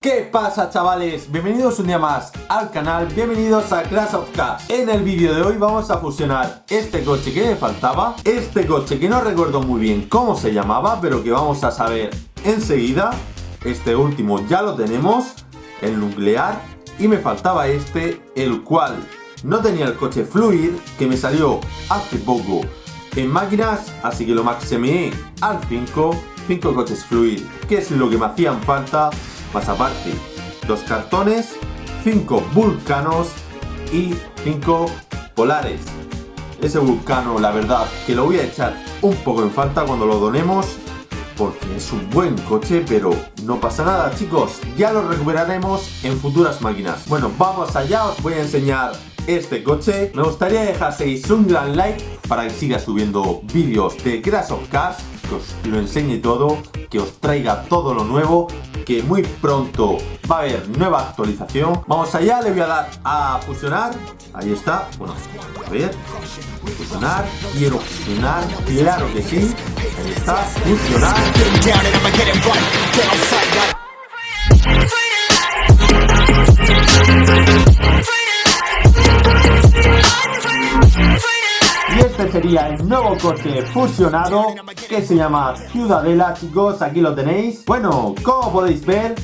¿Qué pasa chavales? Bienvenidos un día más al canal, bienvenidos a Crash of Cars En el vídeo de hoy vamos a fusionar este coche que me faltaba Este coche que no recuerdo muy bien cómo se llamaba Pero que vamos a saber enseguida Este último ya lo tenemos, el nuclear Y me faltaba este, el cual no tenía el coche Fluid Que me salió hace poco en máquinas Así que lo maximé al 5 5 coches Fluid, que es lo que me hacían falta más aparte, dos cartones, cinco vulcanos y cinco polares. Ese vulcano, la verdad, que lo voy a echar un poco en falta cuando lo donemos, porque es un buen coche, pero no pasa nada, chicos. Ya lo recuperaremos en futuras máquinas. Bueno, vamos allá, os voy a enseñar este coche. Me gustaría dejaseis un gran like para que siga subiendo vídeos de Crash of Cars, que os lo enseñe todo, que os traiga todo lo nuevo que muy pronto va a haber nueva actualización. Vamos allá, le voy a dar a fusionar. Ahí está. Bueno, a ver. Fusionar. Quiero fusionar. Claro que sí. Está. Fusionar. Sería el nuevo coche fusionado que se llama Ciudadela, chicos, aquí lo tenéis. Bueno, como podéis ver,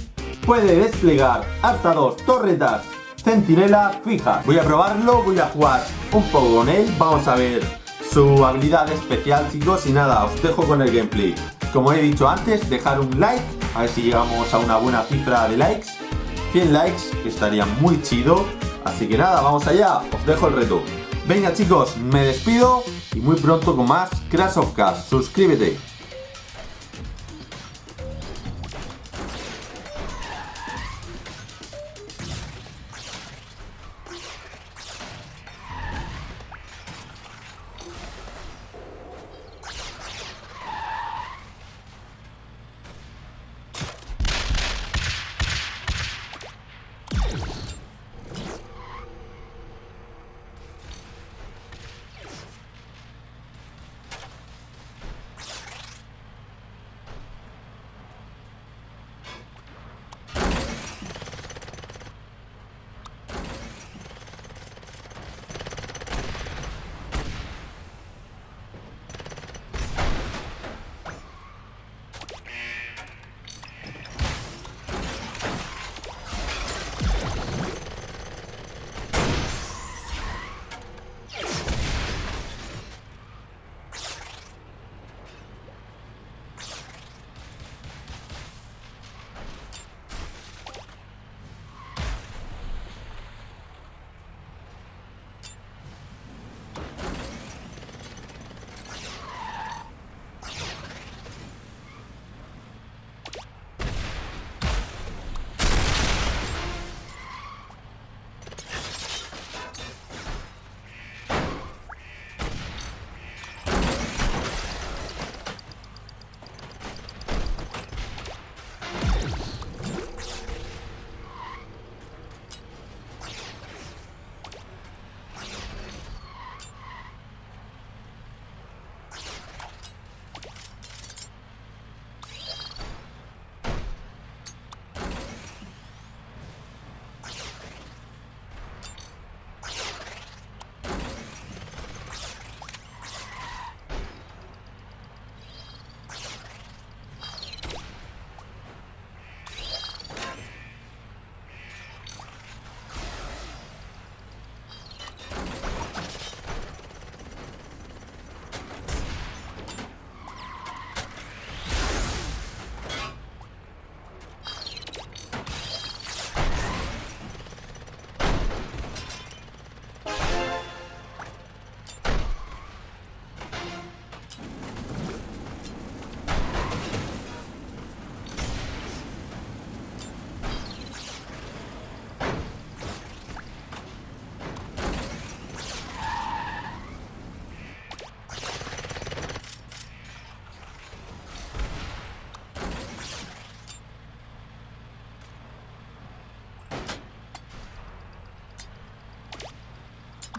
puede desplegar hasta dos torretas centinela fijas. Voy a probarlo, voy a jugar un poco con él, vamos a ver su habilidad especial, chicos, y nada, os dejo con el gameplay. Como he dicho antes, dejar un like, a ver si llegamos a una buena cifra de likes. 100 likes, estaría muy chido. Así que nada, vamos allá, os dejo el reto. Venga chicos, me despido y muy pronto con más Crash of Cars. Suscríbete.